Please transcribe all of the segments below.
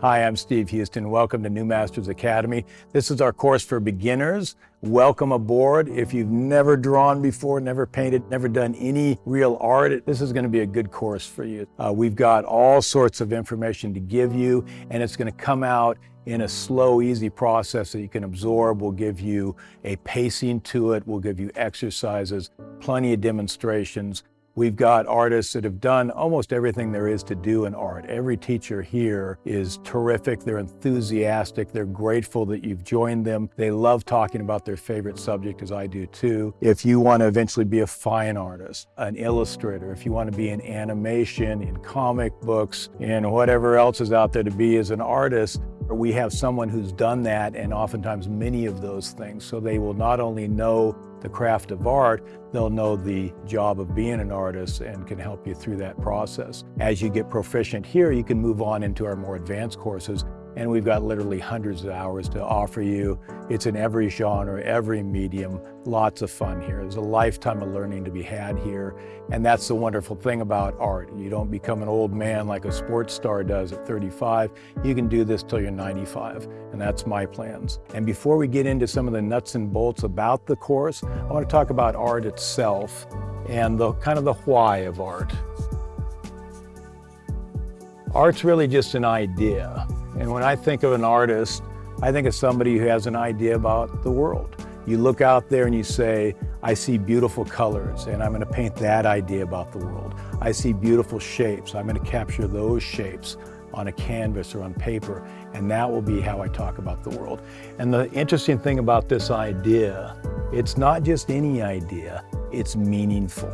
Hi, I'm Steve Huston. Welcome to New Masters Academy. This is our course for beginners. Welcome aboard. If you've never drawn before, never painted, never done any real art, this is going to be a good course for you. Uh, we've got all sorts of information to give you, and it's going to come out in a slow, easy process that you can absorb. We'll give you a pacing to it. We'll give you exercises, plenty of demonstrations. We've got artists that have done almost everything there is to do in art. Every teacher here is terrific. They're enthusiastic. They're grateful that you've joined them. They love talking about their favorite subject, as I do too. If you want to eventually be a fine artist, an illustrator, if you want to be in animation, in comic books, in whatever else is out there to be as an artist, we have someone who's done that and oftentimes many of those things. So they will not only know the craft of art, they'll know the job of being an artist and can help you through that process. As you get proficient here, you can move on into our more advanced courses and we've got literally hundreds of hours to offer you. It's in every genre, every medium, lots of fun here. There's a lifetime of learning to be had here, and that's the wonderful thing about art. You don't become an old man like a sports star does at 35. You can do this till you're 95, and that's my plans. And before we get into some of the nuts and bolts about the course, I want to talk about art itself and the kind of the why of art. Art's really just an idea. And when I think of an artist, I think of somebody who has an idea about the world. You look out there and you say, I see beautiful colors and I'm going to paint that idea about the world. I see beautiful shapes. I'm going to capture those shapes on a canvas or on paper and that will be how I talk about the world. And the interesting thing about this idea, it's not just any idea, it's meaningful.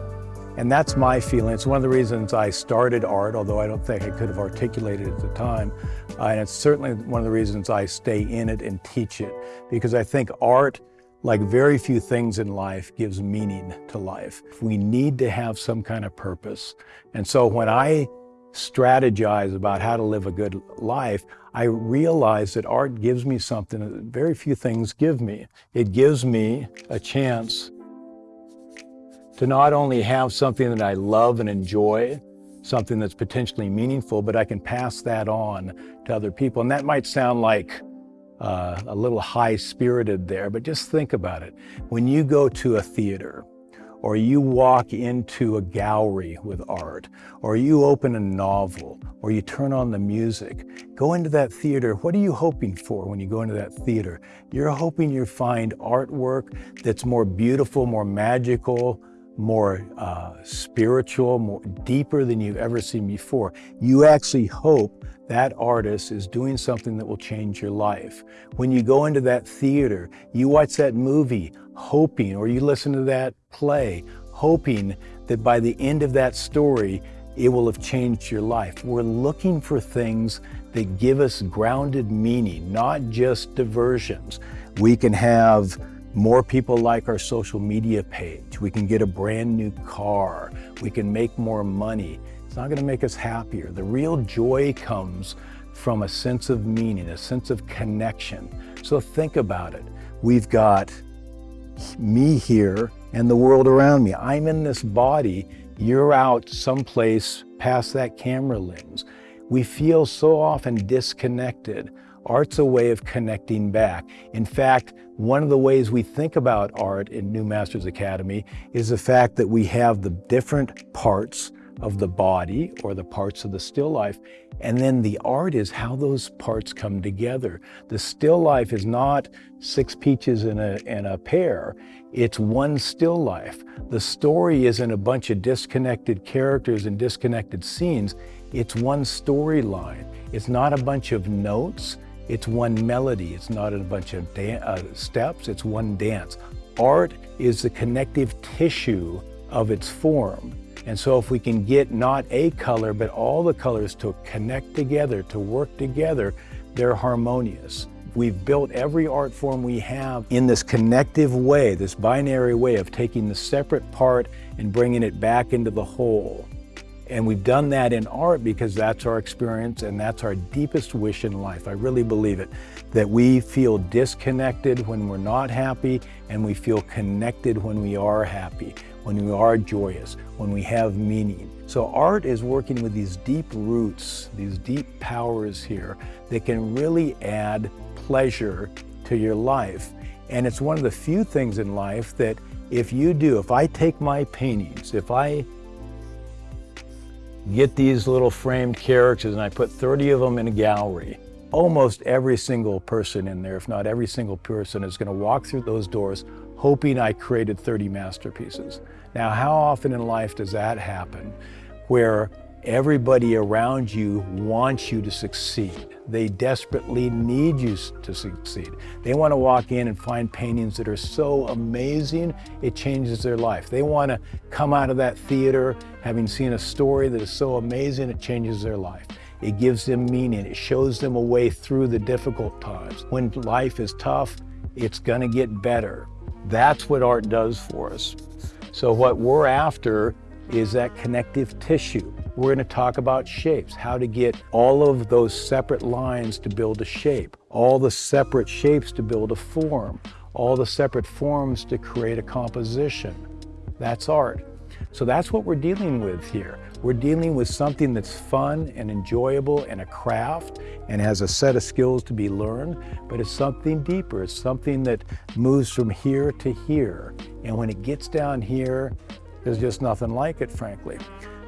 And that's my feeling. It's one of the reasons I started art, although I don't think I could have articulated it at the time. Uh, and it's certainly one of the reasons I stay in it and teach it, because I think art, like very few things in life, gives meaning to life. We need to have some kind of purpose. And so when I strategize about how to live a good life, I realize that art gives me something that very few things give me. It gives me a chance to not only have something that I love and enjoy, something that's potentially meaningful, but I can pass that on to other people. And that might sound like uh, a little high-spirited there, but just think about it. When you go to a theater, or you walk into a gallery with art, or you open a novel, or you turn on the music, go into that theater. What are you hoping for when you go into that theater? You're hoping you find artwork that's more beautiful, more magical, more uh, spiritual, more deeper than you've ever seen before. You actually hope that artist is doing something that will change your life. When you go into that theater, you watch that movie hoping, or you listen to that play, hoping that by the end of that story, it will have changed your life. We're looking for things that give us grounded meaning, not just diversions. We can have more people like our social media page. We can get a brand new car. We can make more money. It's not going to make us happier. The real joy comes from a sense of meaning, a sense of connection. So think about it. We've got me here and the world around me. I'm in this body. You're out someplace past that camera lens. We feel so often disconnected. Art's a way of connecting back. In fact, one of the ways we think about art in New Masters Academy is the fact that we have the different parts of the body or the parts of the still life. And then the art is how those parts come together. The still life is not six peaches in a, in a pear. It's one still life. The story isn't a bunch of disconnected characters and disconnected scenes. It's one storyline. It's not a bunch of notes. It's one melody. It's not a bunch of uh, steps. It's one dance. Art is the connective tissue of its form. And so if we can get not a color, but all the colors to connect together, to work together, they're harmonious. We've built every art form we have in this connective way, this binary way of taking the separate part and bringing it back into the whole. And we've done that in art because that's our experience and that's our deepest wish in life. I really believe it, that we feel disconnected when we're not happy and we feel connected when we are happy. when we are joyous, when we have meaning. So art is working with these deep roots, these deep powers here that can really add pleasure to your life. And it's one of the few things in life that if you do, if I take my paintings, if I get these little framed characters and I put 30 of them in a gallery, almost every single person in there, if not every single person, is going to walk through those doors hoping I created 30 masterpieces. Now, how often in life does that happen where everybody around you wants you to succeed? They desperately need you to succeed. They want to walk in and find paintings that are so amazing, it changes their life. They want to come out of that theater having seen a story that is so amazing, it changes their life. It gives them meaning. It shows them a way through the difficult times. When life is tough, it's going to get better. That's what art does for us. So what we're after is that connective tissue. We're going to talk about shapes, how to get all of those separate lines to build a shape, all the separate shapes to build a form, all the separate forms to create a composition. That's art. So that's what we're dealing with here. We're dealing with something that's fun and enjoyable and a craft and has a set of skills to be learned, but it's something deeper. It's something that moves from here to here. And when it gets down here, there's just nothing like it, frankly.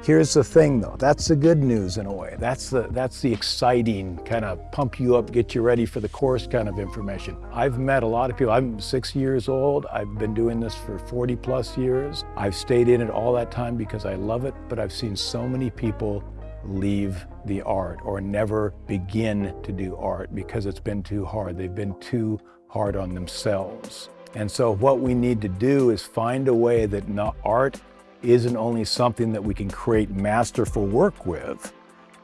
Here's the thing though, that's the good news in a way. That's the, that's the exciting kind of pump you up, get you ready for the course kind of information. I've met a lot of people. I'm six years old. I've been doing this for 40 plus years. I've stayed in it all that time because I love it, but I've seen so many people leave the art or never begin to do art because it's been too hard. They've been too hard on themselves. And so what we need to do is find a way that art isn't only something that we can create masterful work with,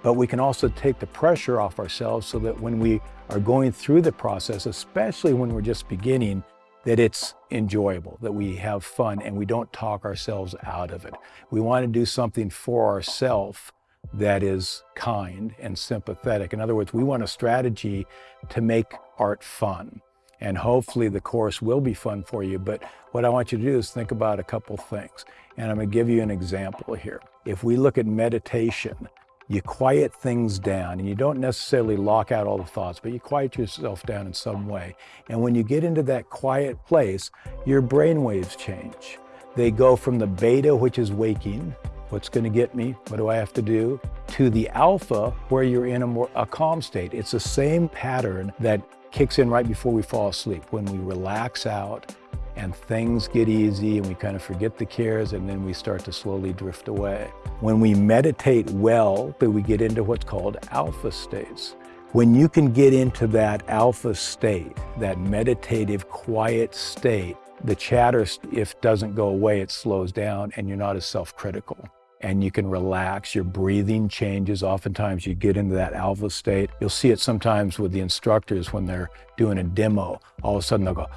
but we can also take the pressure off ourselves so that when we are going through the process, especially when we're just beginning, that it's enjoyable, that we have fun and we don't talk ourselves out of it. We want to do something for ourselves that is kind and sympathetic. In other words, we want a strategy to make art fun. And hopefully the course will be fun for you. But what I want you to do is think about a couple things. And I'm going to give you an example here. If we look at meditation, you quiet things down and you don't necessarily lock out all the thoughts, but you quiet yourself down in some way. And when you get into that quiet place, your brain waves change. They go from the beta, which is waking, what's going to get me, what do I have to do, to the alpha, where you're in a more a calm state. It's the same pattern that kicks in right before we fall asleep, when we relax out and things get easy and we kind of forget the cares and then we start to slowly drift away. When we meditate well, but we get into what's called alpha states. When you can get into that alpha state, that meditative quiet state, the chatter, if doesn't go away, it slows down and you're not as self-critical and you can relax. Your breathing changes. Oftentimes you get into that alpha state. You'll see it sometimes with the instructors when they're doing a demo. All of a sudden they'll go,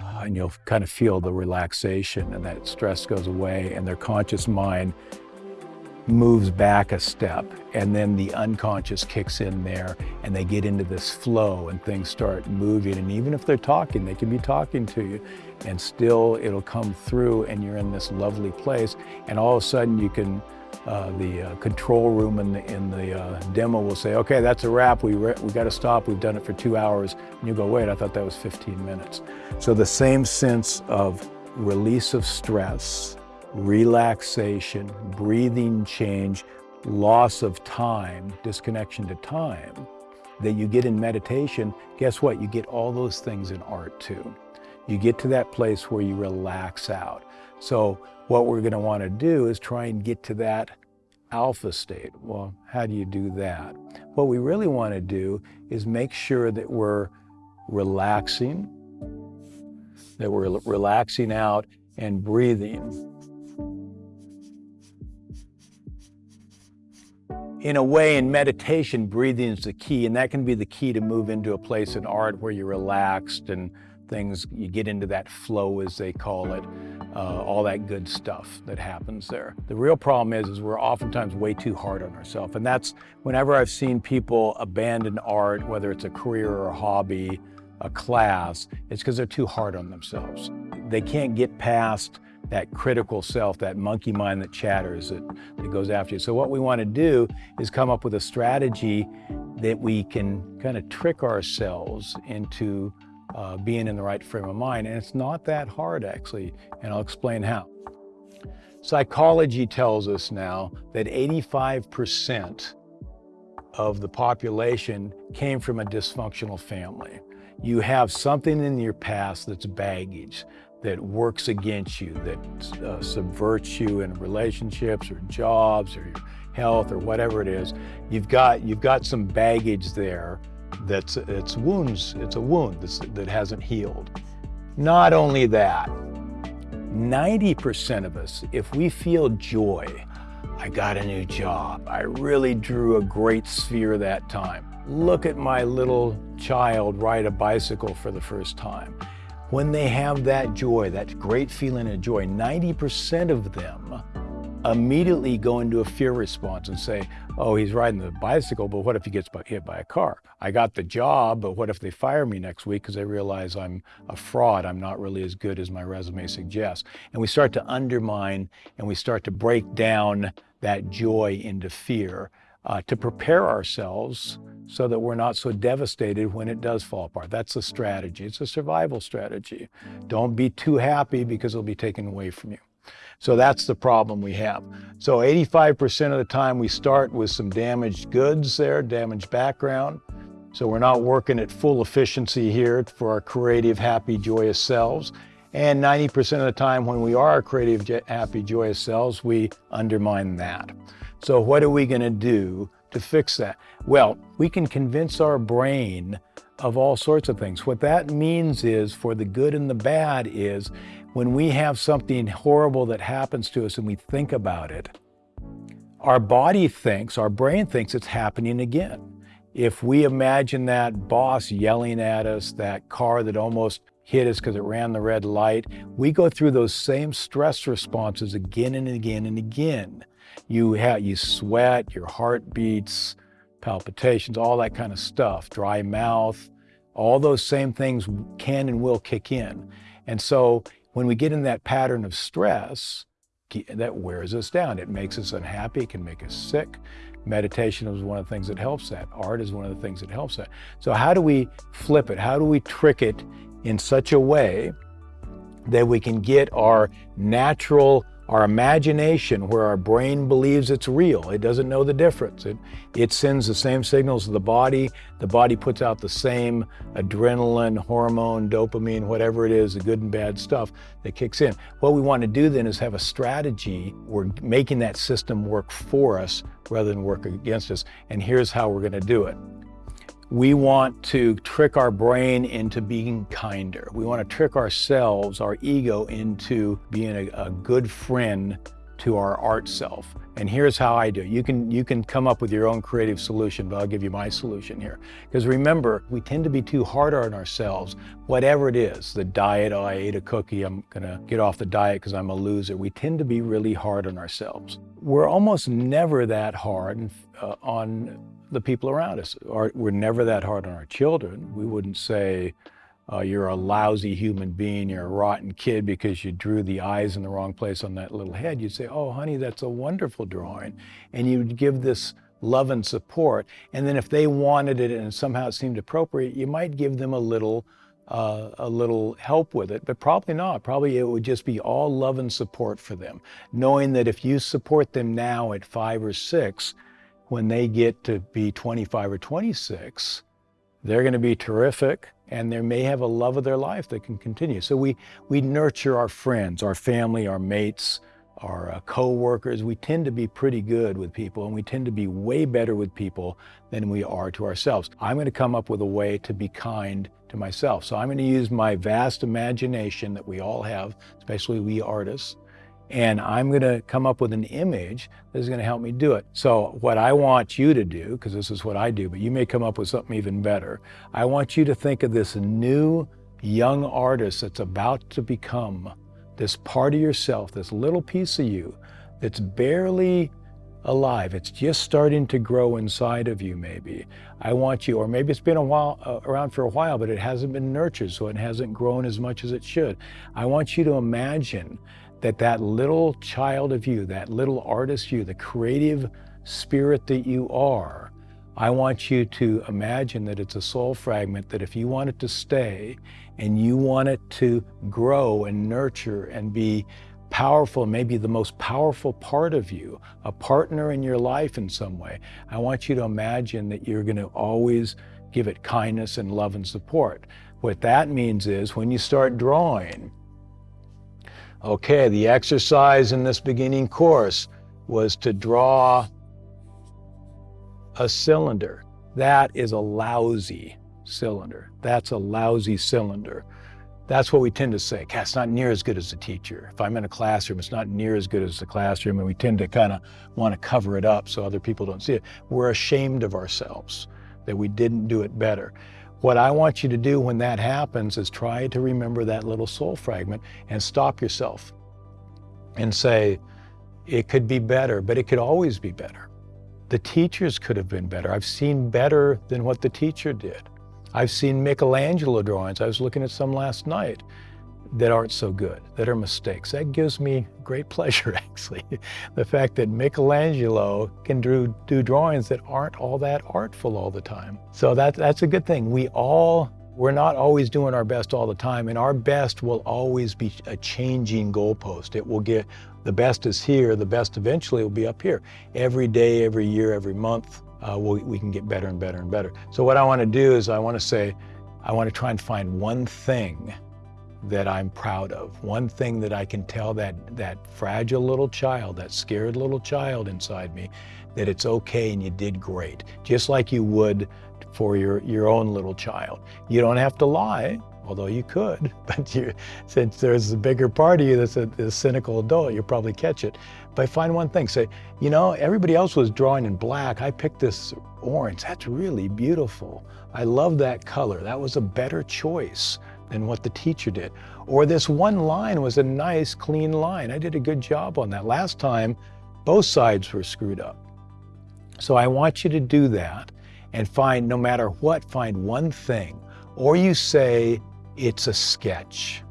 and you'll kind of feel the relaxation and that stress goes away and their conscious mind moves back a step and then the unconscious kicks in there and they get into this flow and things start moving and even if they're talking they can be talking to you and still it'll come through and you're in this lovely place and all of a sudden you can uh, the uh, control room in the, in the uh, demo will say, okay, that's a wrap. We, we got to stop. We've done it for two hours. And you go, wait, I thought that was 15 minutes. So the same sense of release of stress, relaxation, breathing change, loss of time, disconnection to time, that you get in meditation, guess what? You get all those things in art too. You get to that place where you relax out. So what we're going to want to do is try and get to that alpha state. Well, how do you do that? What we really want to do is make sure that we're relaxing, that we're relaxing out and breathing in a way, in meditation, breathing is the key, and that can be the key to move into a place in art where you're relaxed and things, you get into that flow, as they call it, uh, all that good stuff that happens there. The real problem is, is we're oftentimes way too hard on ourselves, and that's whenever I've seen people abandon art, whether it's a career or a hobby, a class, it's because they're too hard on themselves. They can't get past that critical self, that monkey mind that chatters, that, that goes after you. So what we want to do is come up with a strategy that we can kind of trick ourselves into uh, being in the right frame of mind. And it's not that hard actually, and I'll explain how. Psychology tells us now that 85% of the population came from a dysfunctional family. You have something in your past that's baggage that works against you, that uh, subverts you in relationships or jobs or your health or whatever it is. You've got, you've got some baggage there that's it's wounds, it's a wound that hasn't healed. Not only that, 90% of us, if we feel joy, I got a new job, I really drew a great sphere that time. Look at my little child ride a bicycle for the first time. When they have that joy, that great feeling of joy, 90% of them immediately go into a fear response and say, oh, he's riding the bicycle, but what if he gets hit by a car? I got the job, but what if they fire me next week because they realize I'm a fraud, I'm not really as good as my resume suggests. And we start to undermine and we start to break down that joy into fear uh, to prepare ourselves so that we're not so devastated when it does fall apart. That's a strategy. It's a survival strategy. Don't be too happy because it'll be taken away from you. So that's the problem we have. So 85% of the time we start with some damaged goods there, damaged background. So we're not working at full efficiency here for our creative, happy, joyous selves. And 90% of the time when we are creative, happy, joyous selves, we undermine that. So what are we gonna do to fix that? Well, we can convince our brain of all sorts of things. What that means is, for the good and the bad, is when we have something horrible that happens to us and we think about it, our body thinks, our brain thinks it's happening again. If we imagine that boss yelling at us, that car that almost hit us because it ran the red light, we go through those same stress responses again and again and again. You, have, you sweat, your heart beats, palpitations, all that kind of stuff, dry mouth, all those same things can and will kick in. And so when we get in that pattern of stress, that wears us down. It makes us unhappy, it can make us sick. Meditation is one of the things that helps that. Art is one of the things that helps that. So how do we flip it? How do we trick it in such a way that we can get our natural our imagination, where our brain believes it's real, it doesn't know the difference. It, it sends the same signals to the body. The body puts out the same adrenaline, hormone, dopamine, whatever it is, the good and bad stuff that kicks in. What we want to do then is have a strategy. We're making that system work for us rather than work against us. And here's how we're going to do it. We want to trick our brain into being kinder. We want to trick ourselves, our ego, into being a, a good friend to our art self. And here's how I do. You can, you can come up with your own creative solution, but I'll give you my solution here. Because remember, we tend to be too hard on ourselves, whatever it is, the diet, oh, I ate a cookie, I'm gonna get off the diet because I'm a loser. We tend to be really hard on ourselves. We're almost never that hard uh, on the people around us. We're never that hard on our children. We wouldn't say, uh, you're a lousy human being, you're a rotten kid because you drew the eyes in the wrong place on that little head, you'd say, oh, honey, that's a wonderful drawing. And you'd give this love and support. And then if they wanted it and somehow it seemed appropriate, you might give them a little, uh, a little help with it, but probably not. Probably it would just be all love and support for them, knowing that if you support them now at five or six, when they get to be 25 or 26, they're going to be terrific and they may have a love of their life that can continue. So we, we nurture our friends, our family, our mates, our uh, co-workers. We tend to be pretty good with people and we tend to be way better with people than we are to ourselves. I'm going to come up with a way to be kind to myself. So I'm going to use my vast imagination that we all have, especially we artists, and I'm going to come up with an image that is going to help me do it. So what I want you to do, because this is what I do, but you may come up with something even better. I want you to think of this new young artist that's about to become this part of yourself, this little piece of you that's barely alive. It's just starting to grow inside of you, maybe. I want you, or maybe it's been a while, uh, around for a while, but it hasn't been nurtured, so it hasn't grown as much as it should. I want you to imagine that that little child of you, that little artist you, the creative spirit that you are, I want you to imagine that it's a soul fragment that if you want it to stay and you want it to grow and nurture and be powerful, maybe the most powerful part of you, a partner in your life in some way, I want you to imagine that you're going to always give it kindness and love and support. What that means is when you start drawing, okay, the exercise in this beginning course was to draw a cylinder. That is a lousy cylinder. That's a lousy cylinder. That's what we tend to say. it's not near as good as the teacher. If I'm in a classroom, it's not near as good as the classroom, and we tend to kind of want to cover it up so other people don't see it. We're ashamed of ourselves that we didn't do it better. What I want you to do when that happens is try to remember that little soul fragment and stop yourself and say, it could be better, but it could always be better. The teachers could have been better. I've seen better than what the teacher did. I've seen Michelangelo drawings. I was looking at some last night that aren't so good, that are mistakes. That gives me great pleasure, actually. the fact that Michelangelo can do, do drawings that aren't all that artful all the time. So that, that's a good thing. We all, we're not always doing our best all the time, and our best will always be a changing goalpost. It will get the best is here, the best eventually will be up here. Every day, every year, every month, uh, we, we can get better and better and better. So what I want to do is I want to say, I want to try and find one thing that I'm proud of, one thing that I can tell that, that fragile little child, that scared little child inside me, that it's okay and you did great, just like you would for your, your own little child. You don't have to lie although you could, but you, since there's a bigger part of you that's a, a, cynical adult, you'll probably catch it. But find one thing, say, you know, everybody else was drawing in black. I picked this orange. That's really beautiful. I love that color. That was a better choice than what the teacher did. Or this one line was a nice, clean line. I did a good job on that. Last time, both sides were screwed up. So I want you to do that and find, no matter what, find one thing. Or you say, it's a sketch.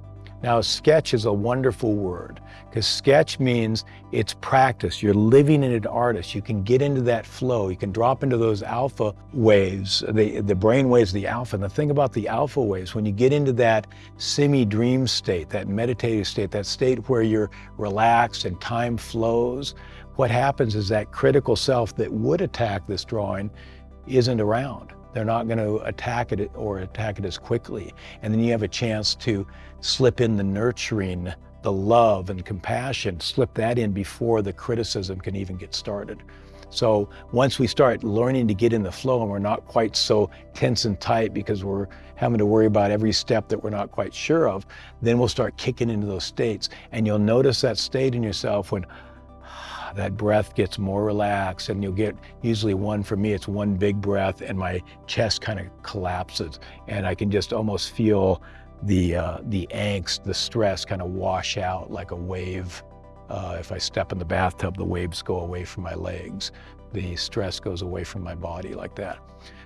Now, sketch is a wonderful word because sketch means it's practice. You're living in an artist. You can get into that flow. You can drop into those alpha waves, the, the brain waves, the alpha. And the thing about the alpha waves, when you get into that semi-dream state, that meditative state, that state where you're relaxed and time flows, what happens is that critical self that would attack this drawing isn't around. They're not going to attack it or attack it as quickly. And then you have a chance to slip in the nurturing, the love and compassion, slip that in before the criticism can even get started. So once we start learning to get in the flow and we're not quite so tense and tight because we're having to worry about every step that we're not quite sure of, then we'll start kicking into those states. And you'll notice that state in yourself when, that breath gets more relaxed and you'll get usually one for me it's one big breath and my chest kind of collapses and I can just almost feel the uh, the angst the stress kind of wash out like a wave. Uh, if I step in the bathtub the waves go away from my legs. The stress goes away from my body like that.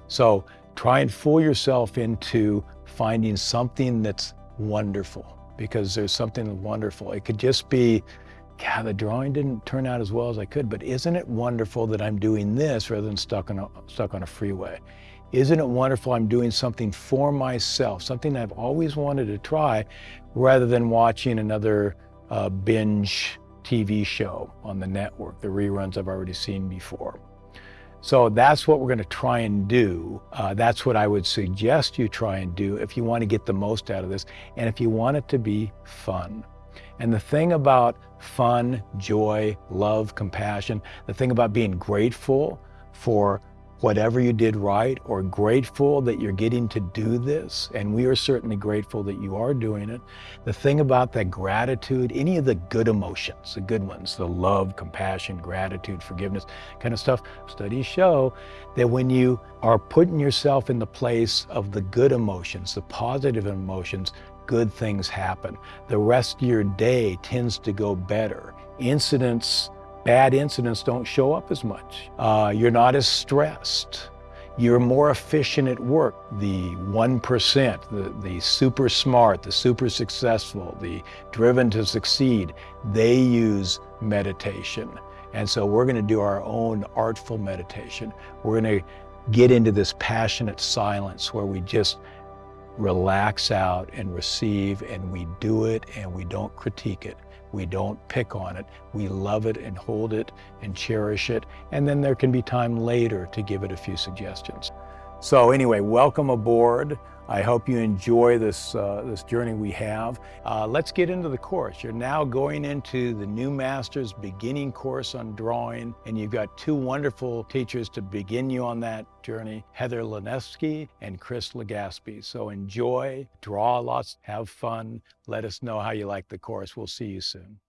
So try and fool yourself into finding something that's wonderful because there's something wonderful. It could just be God, the drawing didn't turn out as well as I could, but isn't it wonderful that I'm doing this rather than stuck on a, stuck on a freeway? Isn't it wonderful I'm doing something for myself, something I've always wanted to try, rather than watching another uh, binge TV show on the network, the reruns I've already seen before. So that's what we're going to try and do. Uh, that's what I would suggest you try and do if you want to get the most out of this and if you want it to be fun. And the thing about fun, joy, love, compassion, the thing about being grateful for whatever you did right or grateful that you're getting to do this, and we are certainly grateful that you are doing it. The thing about that gratitude, any of the good emotions, the good ones, the love, compassion, gratitude, forgiveness kind of stuff, studies show that when you are putting yourself in the place of the good emotions, the positive emotions, good things happen. The rest of your day tends to go better. Incidents, bad incidents don't show up as much. Uh, you're not as stressed. you're more efficient at work. The 1%, the, the super smart, the super successful, the driven to succeed, they use meditation. And so we're going to do our own artful meditation. We're going to get into this passionate silence where we just relax out and receive and we do it and we don't critique it. We don't pick on it. We love it and hold it and cherish it. And then there can be time later to give it a few suggestions. So anyway, welcome aboard. I hope you enjoy this, uh, this journey we have. Uh, let's get into the course. You're now going into the new master's beginning course on drawing, and you've got two wonderful teachers to begin you on that journey, Heather Lenevsky and Chris Legaspi. So enjoy, draw lots, have fun. Let us know how you like the course. We'll see you soon.